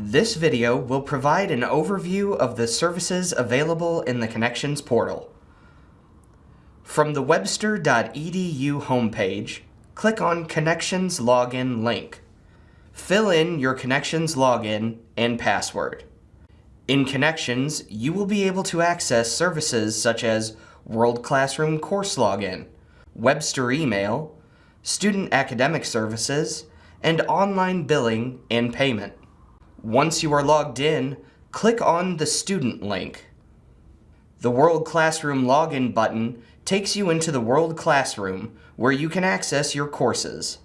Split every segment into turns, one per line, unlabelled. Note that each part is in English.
This video will provide an overview of the services available in the Connections portal. From the webster.edu homepage, click on Connections Login link. Fill in your Connections login and password. In Connections, you will be able to access services such as World Classroom Course Login, Webster Email, Student Academic Services, and online billing and payment. Once you are logged in, click on the Student link. The World Classroom Login button takes you into the World Classroom where you can access your courses.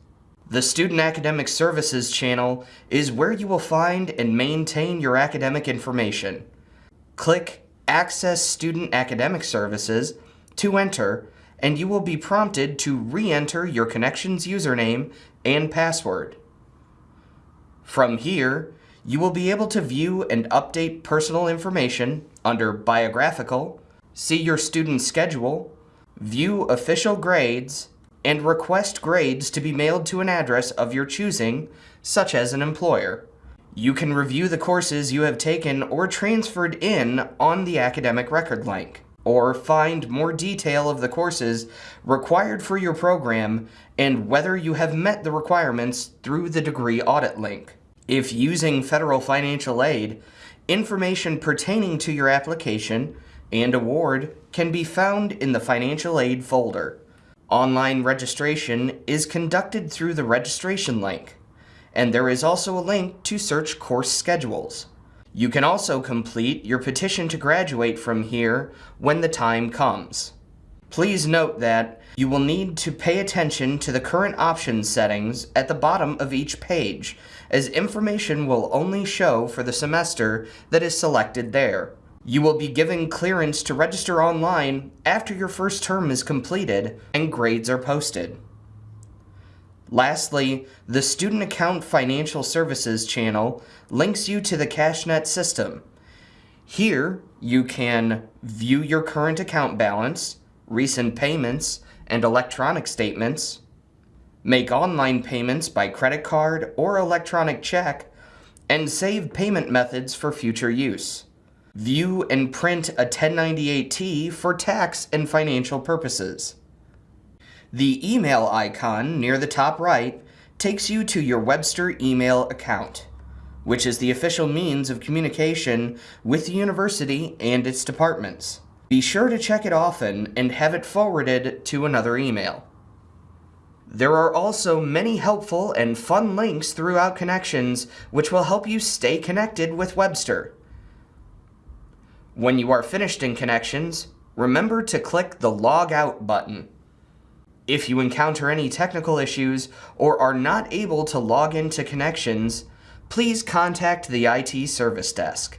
The Student Academic Services channel is where you will find and maintain your academic information. Click Access Student Academic Services to enter and you will be prompted to re-enter your Connections username and password. From here, you will be able to view and update personal information under Biographical, see your student schedule, view official grades, and request grades to be mailed to an address of your choosing, such as an employer. You can review the courses you have taken or transferred in on the academic record link or find more detail of the courses required for your program and whether you have met the requirements through the degree audit link. If using federal financial aid, information pertaining to your application and award can be found in the financial aid folder. Online registration is conducted through the registration link, and there is also a link to search course schedules. You can also complete your petition to graduate from here when the time comes. Please note that you will need to pay attention to the current options settings at the bottom of each page, as information will only show for the semester that is selected there. You will be given clearance to register online after your first term is completed and grades are posted. Lastly, the Student Account Financial Services channel links you to the CashNet system. Here, you can view your current account balance, recent payments, and electronic statements, make online payments by credit card or electronic check, and save payment methods for future use. View and print a 1098-T for tax and financial purposes. The email icon near the top right takes you to your Webster email account, which is the official means of communication with the university and its departments. Be sure to check it often and have it forwarded to another email. There are also many helpful and fun links throughout Connections which will help you stay connected with Webster. When you are finished in Connections, remember to click the Log Out button. If you encounter any technical issues or are not able to log into Connections, please contact the IT Service Desk.